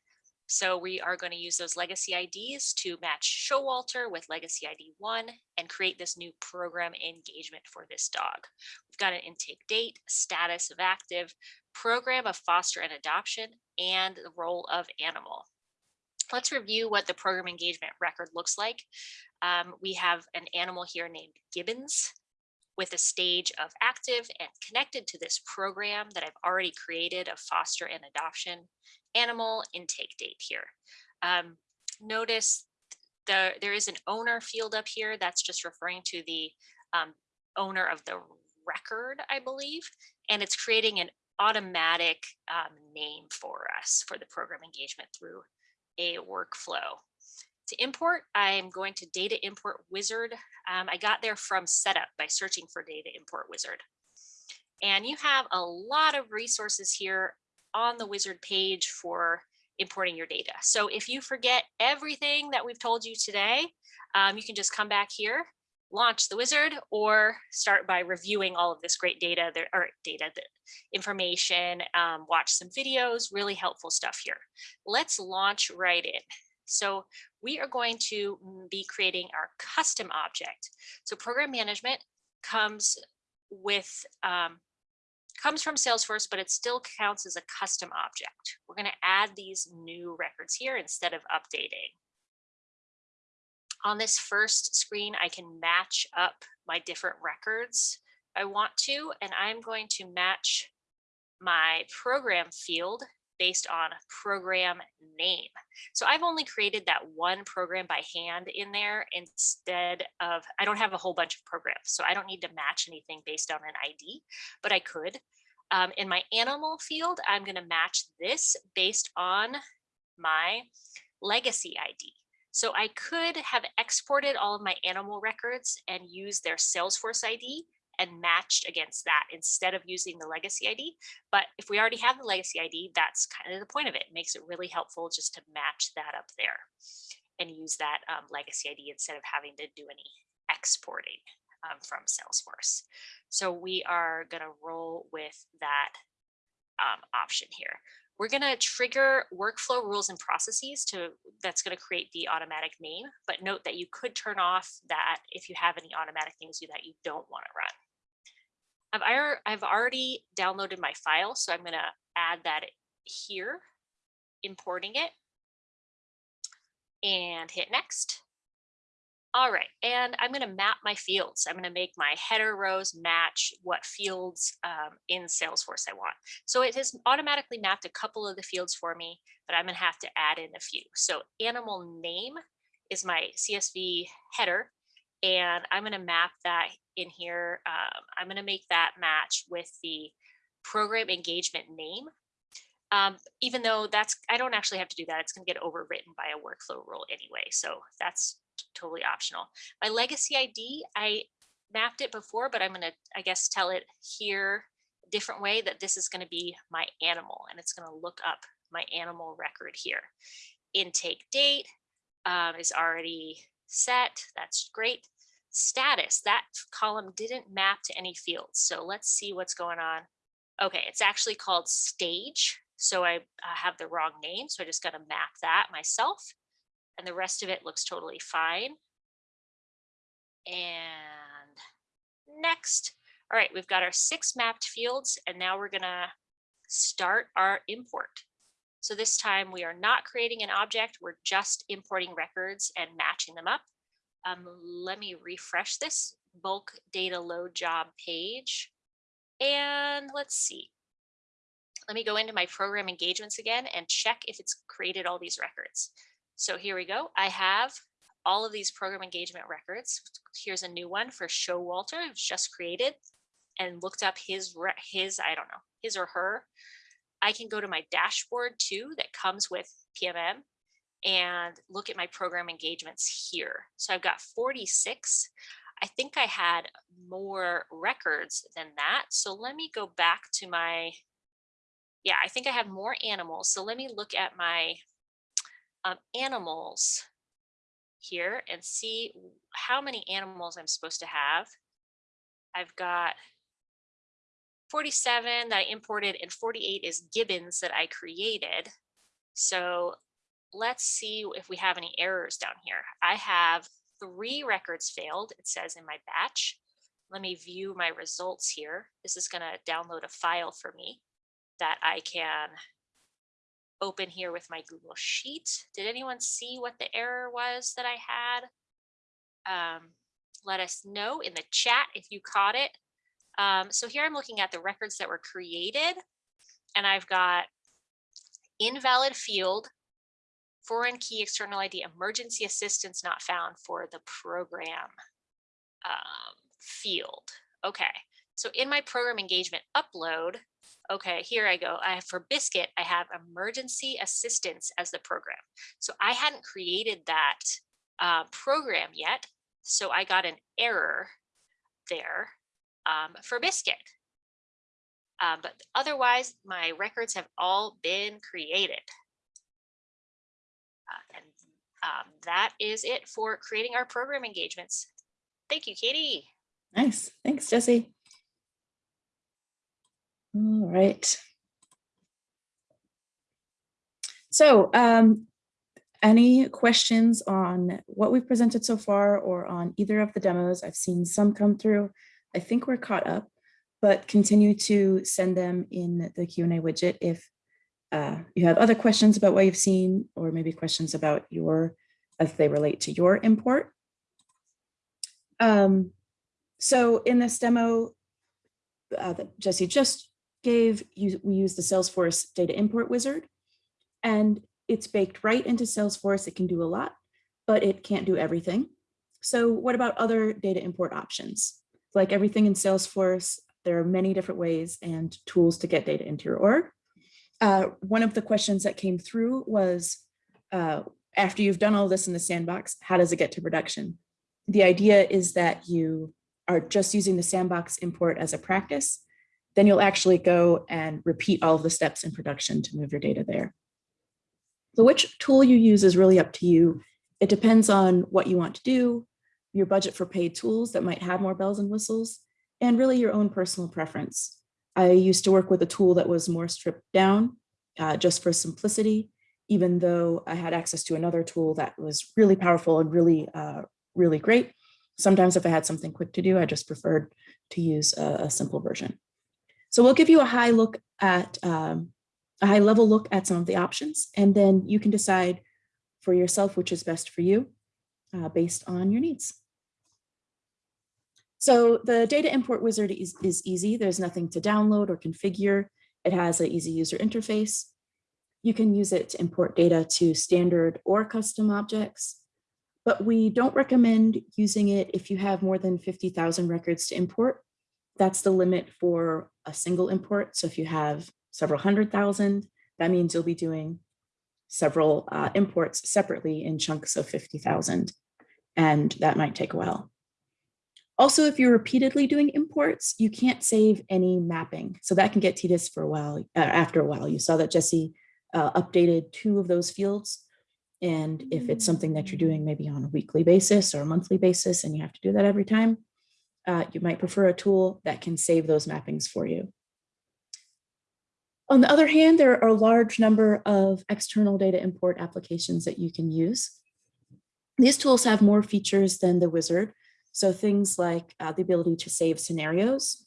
So we are going to use those legacy IDs to match Showalter with legacy ID one and create this new program engagement for this dog. We've got an intake date, status of active, program of foster and adoption, and the role of animal. Let's review what the program engagement record looks like. Um, we have an animal here named Gibbons with a stage of active and connected to this program that I've already created of foster and adoption animal intake date here. Um, notice the, there is an owner field up here that's just referring to the um, owner of the record, I believe, and it's creating an automatic um, name for us for the program engagement through a workflow. To import, I'm going to data import wizard. Um, I got there from setup by searching for data import wizard. And you have a lot of resources here on the wizard page for importing your data. So if you forget everything that we've told you today, um, you can just come back here, launch the wizard, or start by reviewing all of this great data there or data information, um, watch some videos, really helpful stuff here. Let's launch right in. So we are going to be creating our custom object. So program management comes with um, comes from Salesforce, but it still counts as a custom object. We're going to add these new records here instead of updating. On this first screen, I can match up my different records I want to, and I'm going to match my program field based on program name. So I've only created that one program by hand in there instead of, I don't have a whole bunch of programs, so I don't need to match anything based on an ID, but I could. Um, in my animal field, I'm gonna match this based on my legacy ID. So I could have exported all of my animal records and used their Salesforce ID and matched against that instead of using the legacy ID. But if we already have the legacy ID, that's kind of the point of it. It makes it really helpful just to match that up there and use that um, legacy ID instead of having to do any exporting um, from Salesforce. So we are going to roll with that um, option here. We're going to trigger workflow rules and processes to that's going to create the automatic name, but note that you could turn off that if you have any automatic things that you don't want to run. I've, I've already downloaded my file, so I'm going to add that here, importing it, and hit next. All right, and I'm going to map my fields. I'm going to make my header rows match what fields um, in Salesforce I want. So it has automatically mapped a couple of the fields for me, but I'm going to have to add in a few. So animal name is my CSV header, and I'm going to map that in here. Um, I'm going to make that match with the program engagement name. Um, even though that's, I don't actually have to do that. It's going to get overwritten by a workflow rule anyway. So that's totally optional. My legacy ID, I mapped it before, but I'm going to, I guess, tell it here a different way that this is going to be my animal and it's going to look up my animal record here. Intake date um, is already set. That's great. Status, that column didn't map to any fields. So let's see what's going on. Okay, it's actually called stage. So I, I have the wrong name. So I just got to map that myself. And the rest of it looks totally fine. And next. All right, we've got our six mapped fields. And now we're going to start our import. So this time we are not creating an object. We're just importing records and matching them up. Um, let me refresh this bulk data load job page. And let's see. Let me go into my program engagements again and check if it's created all these records. So here we go. I have all of these program engagement records. Here's a new one for Showalter. It's just created and looked up his, his, I don't know, his or her. I can go to my dashboard too that comes with PMM and look at my program engagements here. So I've got 46. I think I had more records than that. So let me go back to my, yeah, I think I have more animals. So let me look at my um, animals here and see how many animals I'm supposed to have. I've got 47 that I imported and 48 is gibbons that I created. So let's see if we have any errors down here. I have three records failed, it says in my batch. Let me view my results here. This is gonna download a file for me that I can open here with my Google Sheet. Did anyone see what the error was that I had? Um, let us know in the chat if you caught it. Um, so here I'm looking at the records that were created and I've got invalid field, foreign key external ID, emergency assistance not found for the program um, field. Okay, so in my program engagement upload, okay, here I go. I have for Biscuit, I have emergency assistance as the program. So I hadn't created that uh, program yet. So I got an error there um, for Biscuit. Um, but otherwise, my records have all been created. Uh, and um, that is it for creating our program engagements. Thank you, Katie.
Nice. Thanks, Jesse. All right. So um, any questions on what we've presented so far or on either of the demos? I've seen some come through. I think we're caught up, but continue to send them in the Q&A widget if uh, you have other questions about what you've seen or maybe questions about your, as they relate to your import. Um, so in this demo uh, that Jesse just gave, you, we use the Salesforce data import wizard and it's baked right into Salesforce. It can do a lot, but it can't do everything. So what about other data import options? Like everything in Salesforce, there are many different ways and tools to get data into your org. Uh, one of the questions that came through was, uh, after you've done all this in the sandbox, how does it get to production? The idea is that you are just using the sandbox import as a practice, then you'll actually go and repeat all of the steps in production to move your data there. So which tool you use is really up to you. It depends on what you want to do, your budget for paid tools that might have more bells and whistles, and really your own personal preference. I used to work with a tool that was more stripped down uh, just for simplicity, even though I had access to another tool that was really powerful and really, uh, really great. Sometimes if I had something quick to do, I just preferred to use a, a simple version. So we'll give you a high look at um, a high level look at some of the options, and then you can decide for yourself which is best for you uh, based on your needs. So the data import wizard is, is easy. There's nothing to download or configure. It has an easy user interface. You can use it to import data to standard or custom objects, but we don't recommend using it if you have more than 50,000 records to import. That's the limit for a single import. So if you have several hundred thousand, that means you'll be doing several uh, imports separately in chunks of 50,000, and that might take a while. Also, if you're repeatedly doing imports, you can't save any mapping. So that can get tedious for a while, uh, after a while. You saw that Jesse uh, updated two of those fields. And if it's something that you're doing maybe on a weekly basis or a monthly basis, and you have to do that every time, uh, you might prefer a tool that can save those mappings for you. On the other hand, there are a large number of external data import applications that you can use. These tools have more features than the wizard, so things like uh, the ability to save scenarios.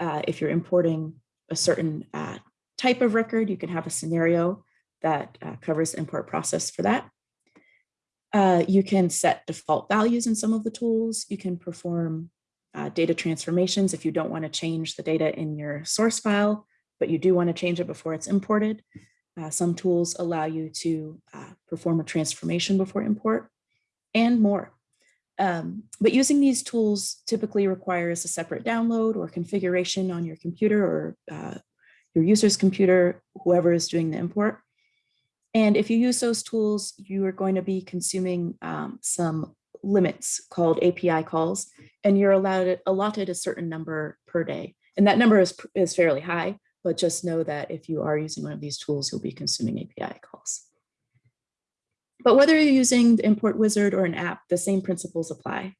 Uh, if you're importing a certain uh, type of record, you can have a scenario that uh, covers the import process for that. Uh, you can set default values in some of the tools. You can perform uh, data transformations if you don't want to change the data in your source file, but you do want to change it before it's imported. some tools allow you to perform a transformation before import and more. Um, but using these tools typically requires a separate download or configuration on your computer or uh, your user's computer, whoever is doing the import. And if you use those tools, you are going to be consuming um, some limits called API calls, and you're allowed allotted a certain number per day. And that number is, is fairly high, but just know that if you are using one of these tools, you'll be consuming API calls. But whether you're using the import wizard or an app, the same principles apply.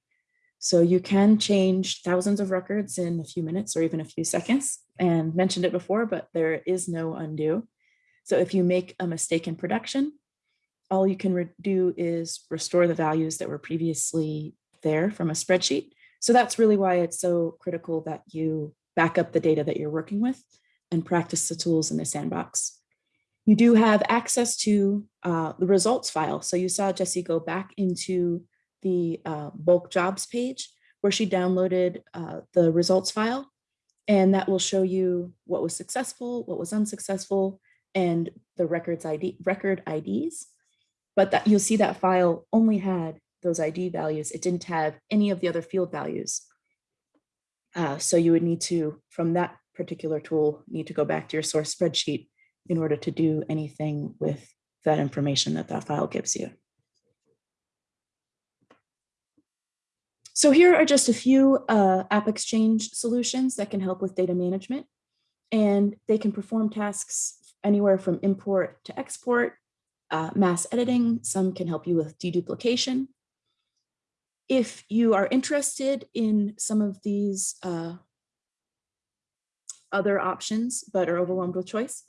So you can change thousands of records in a few minutes or even a few seconds and mentioned it before, but there is no undo. So if you make a mistake in production, all you can do is restore the values that were previously there from a spreadsheet. So that's really why it's so critical that you back up the data that you're working with and practice the tools in the sandbox. You do have access to uh, the results file. So you saw Jesse go back into the uh, bulk jobs page where she downloaded uh, the results file. And that will show you what was successful, what was unsuccessful, and the records ID, record IDs. But that you'll see that file only had those ID values. It didn't have any of the other field values. Uh, so you would need to, from that particular tool, need to go back to your source spreadsheet in order to do anything with that information that that file gives you. So here are just a few uh, App Exchange solutions that can help with data management. And they can perform tasks anywhere from import to export, uh, mass editing. Some can help you with deduplication. If you are interested in some of these uh, other options, but are overwhelmed with choice,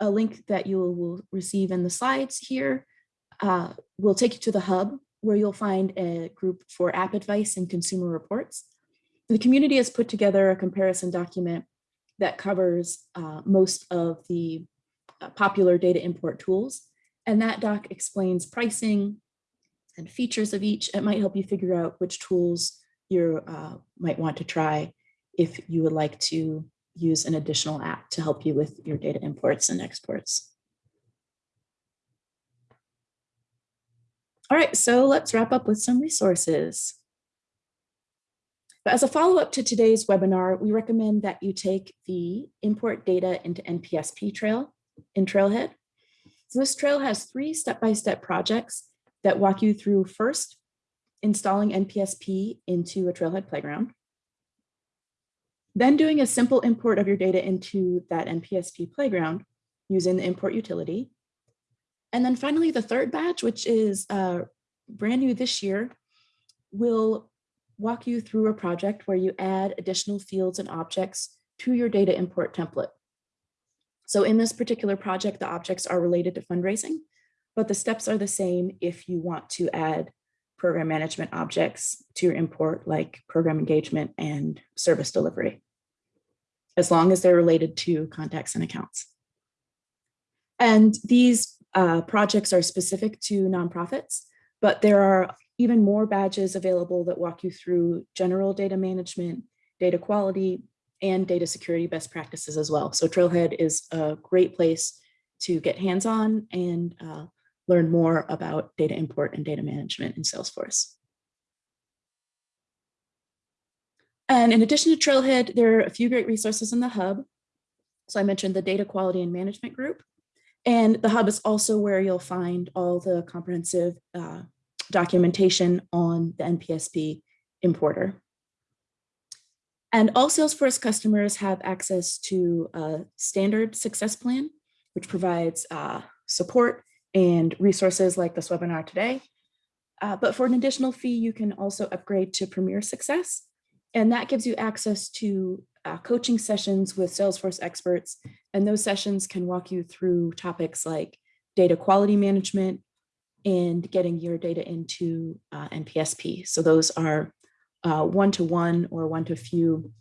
a link that you will receive in the slides here uh, will take you to the hub where you'll find a group for app advice and consumer reports. The community has put together a comparison document that covers uh, most of the uh, popular data import tools. And that doc explains pricing and features of each. It might help you figure out which tools you uh, might want to try if you would like to use an additional app to help you with your data imports and exports. All right, so let's wrap up with some resources. But as a follow-up to today's webinar, we recommend that you take the import data into NPSP trail in Trailhead. So this trail has three step-by-step -step projects that walk you through first, installing NPSP into a Trailhead playground, then doing a simple import of your data into that NPSP playground using the import utility, and then finally, the third batch, which is uh, brand new this year, will walk you through a project where you add additional fields and objects to your data import template. So in this particular project, the objects are related to fundraising, but the steps are the same if you want to add program management objects to your import like program engagement and service delivery, as long as they're related to contacts and accounts. And these uh, projects are specific to nonprofits, but there are even more badges available that walk you through general data management, data quality, and data security best practices as well. So Trailhead is a great place to get hands-on and uh, learn more about data import and data management in Salesforce. And in addition to Trailhead, there are a few great resources in the hub. So I mentioned the data quality and management group. And the hub is also where you'll find all the comprehensive uh, documentation on the NPSP importer. And all Salesforce customers have access to a standard success plan, which provides uh, support and resources like this webinar today. Uh, but for an additional fee, you can also upgrade to Premier Success. And that gives you access to uh, coaching sessions with Salesforce experts, and those sessions can walk you through topics like data quality management and getting your data into uh, NPSP. So those are uh, one-to-one -one or one-to-few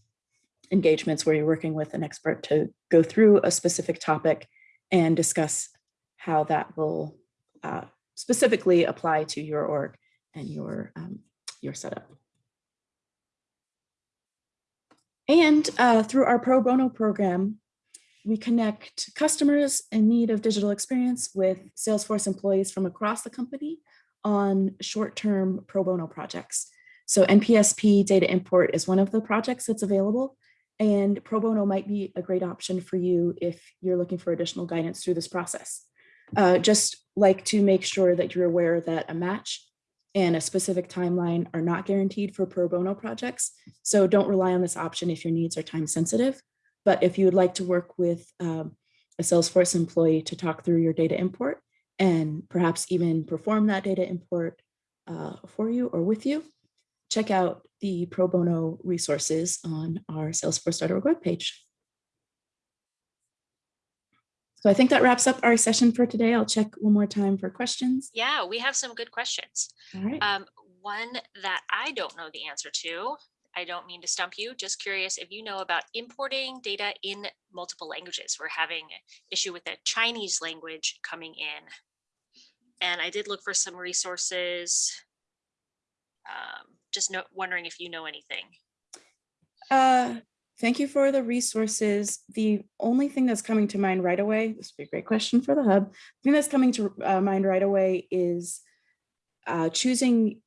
engagements where you're working with an expert to go through a specific topic and discuss how that will uh, specifically apply to your org and your, um, your setup. And uh, through our pro bono program, we connect customers in need of digital experience with Salesforce employees from across the company on short-term pro bono projects. So NPSP data import is one of the projects that's available and pro bono might be a great option for you if you're looking for additional guidance through this process. Uh, just like to make sure that you're aware that a match and a specific timeline are not guaranteed for pro bono projects. So don't rely on this option if your needs are time sensitive. But if you would like to work with um, a Salesforce employee to talk through your data import and perhaps even perform that data import uh, for you or with you, check out the pro bono resources on our salesforce.org webpage. So I think that wraps up our session for today. I'll check one more time for questions.
Yeah, we have some good questions.
All right.
Um, one that I don't know the answer to, I don't mean to stump you, just curious if you know about importing data in multiple languages. We're having an issue with the Chinese language coming in. And I did look for some resources. Um, just no, wondering if you know anything.
Uh, Thank you for the resources. The only thing that's coming to mind right away, this would be a great question for the hub. The thing that's coming to uh, mind right away is uh, choosing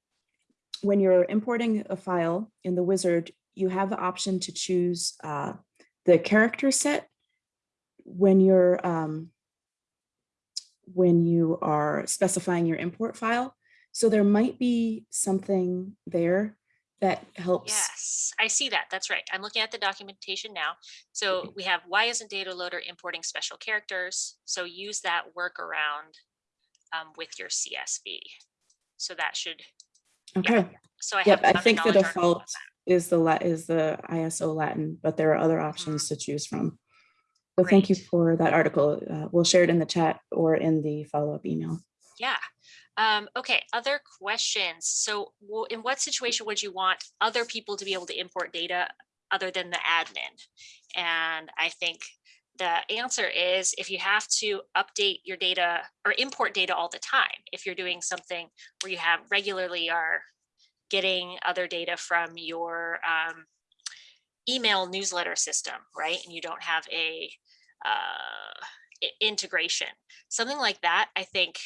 when you're importing a file in the wizard, you have the option to choose uh, the character set when you're um, when you are specifying your import file. So there might be something there that helps.
Yes, I see that. That's right. I'm looking at the documentation now. So we have why isn't data loader importing special characters? So use that workaround um, with your CSV. So that should,
Okay.
so I have.
Yep, I think the
knowledge article on
default is the is the ISO Latin, but there are other options to choose from. So thank you. For that article. Uh, We'll share it in the chat or in the follow-up email.
Yeah. Um, okay, other questions. So in what situation would you want other people to be able to import data other than the admin? And I think the answer is if you have to update your data or import data all the time, if you're doing something where you have regularly are getting other data from your um, email newsletter system, right? And you don't have a uh, integration, something like that, I think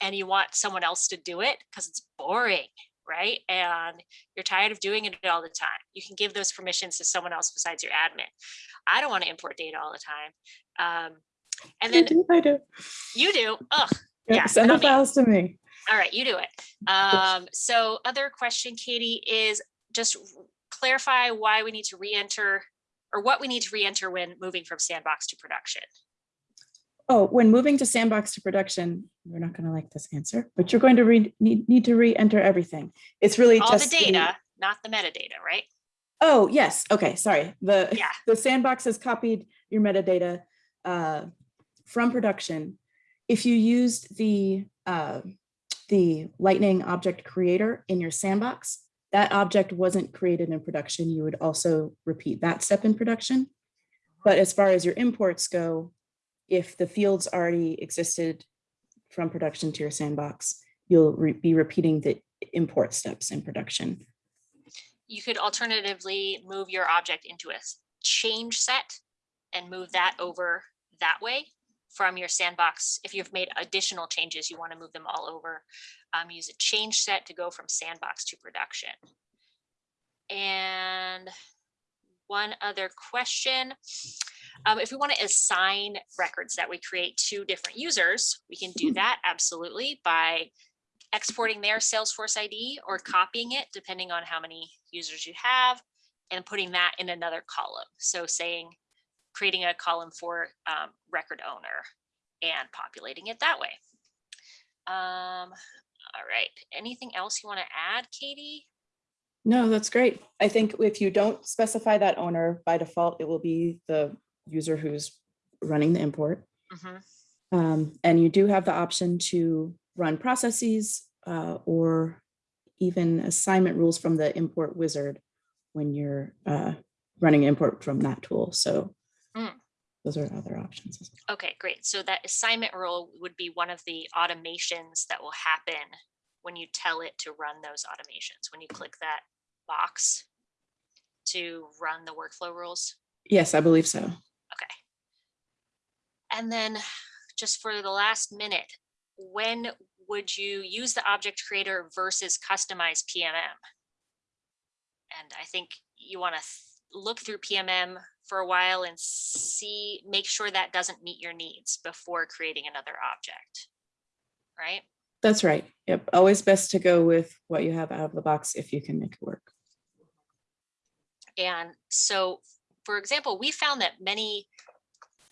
and you want someone else to do it because it's boring, right? And you're tired of doing it all the time. You can give those permissions to someone else besides your admin. I don't want to import data all the time. Um, and then
I do.
you do. Ugh.
Yeah,
Yeah,
Send the files to me.
All right, you do it. Um, so other question, Katie, is just clarify why we need to re-enter or what we need to re-enter when moving from sandbox to production.
Oh, when moving to sandbox to production, you're not going to like this answer, but you're going to read, need, need to re-enter everything. It's really
All the
just.
data, not the metadata, right?
Oh, yes. Okay, sorry. The,
Yeah.
the sandbox has copied your metadata uh, from production. If you used the, uh, the Lightning object creator in your sandbox, that object wasn't created in production. You would also repeat that step in production. But as far as your imports go, if the fields already existed from production to your sandbox, you'll re- be repeating the import steps in production.
You could alternatively move your object into a change set and move that over that way from your sandbox. If you've made additional changes, you want to move them all over. Um, use a change set to go from sandbox to production. And one other question. Um, if we want to assign records that we create to different users, we can do that absolutely by exporting their Salesforce ID or copying it, depending on how many users you have, and putting that in another column. So saying, creating a column for um, record owner and populating it that way. Um, all right, anything else you want to add, Katie?
No, that's great. I think if you don't specify that owner, by default, it will be the user who's running the import.
Mhm.
Um, and you do have the option to run processes uh, or even assignment rules from the import wizard when you're uh, running import from that tool. So
Mm.
those are other options. well.
Okay, great. So that assignment rule would be one of the automations that will happen when you tell it to run those automations, when you click that box to run the workflow rules.
Yes, I believe so.
Okay. And then just for the last minute, when would you use the object creator versus customize PMM? And I think you want to look through PMM for a while and see, make sure that doesn't meet your needs before creating another object. Right?
That's right. Yep. Always best to go with what you have out of the box if you can make it work.
And so, for example, we found that many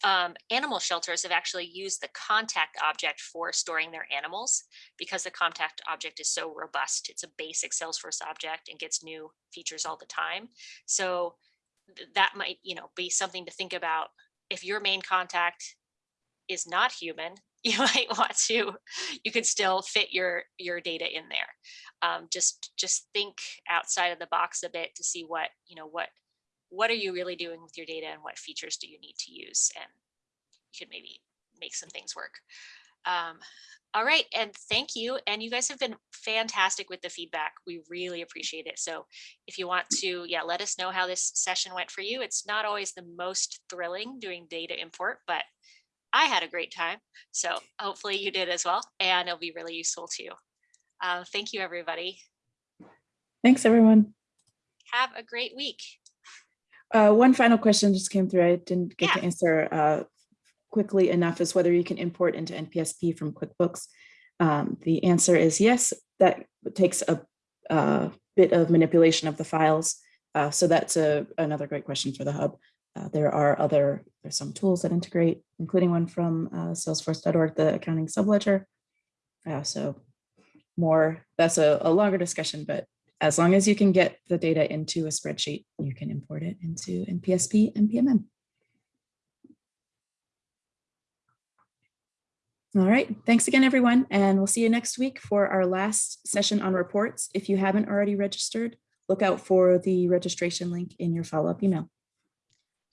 um, animal shelters have actually used the contact object for storing their animals because the contact object is so robust. It's a basic Salesforce object and gets new features all the time. So that might, you know, be something to think about. If your main contact is not human, you might want to, you could still fit your, your data in there. Um, just, just think outside of the box a bit to see what, you know, what, what are you really doing with your data and what features do you need to use? And you could maybe make some things work. Um, all right, and thank you. And you guys have been fantastic with the feedback. We really appreciate it. So if you want to, yeah, let us know how this session went for you. It's not always the most thrilling doing data import, but I had a great time. So hopefully you did as well, and it'll be really useful too. Uh, thank you, everybody.
Thanks, everyone.
Have a great week.
Uh, one final question just came through. I didn't get to answer uh, quickly enough is whether you can import into NPSP from QuickBooks. Um, the answer is yes. That takes a, uh bit of manipulation of the files. Uh, so that's a, another great question for the hub. Uh, there are other, there's some tools that integrate, including one from uh, salesforce.org, the accounting subledger. Uh, so more, that's a, a longer discussion, but as long as you can get the data into a spreadsheet, you can import it into NPSP and PMM. All right, thanks again, everyone, and we'll see you next week for our last session on reports. If you haven't already registered, look out for the registration link in your follow-up email.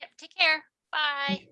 Yep, take care. Bye.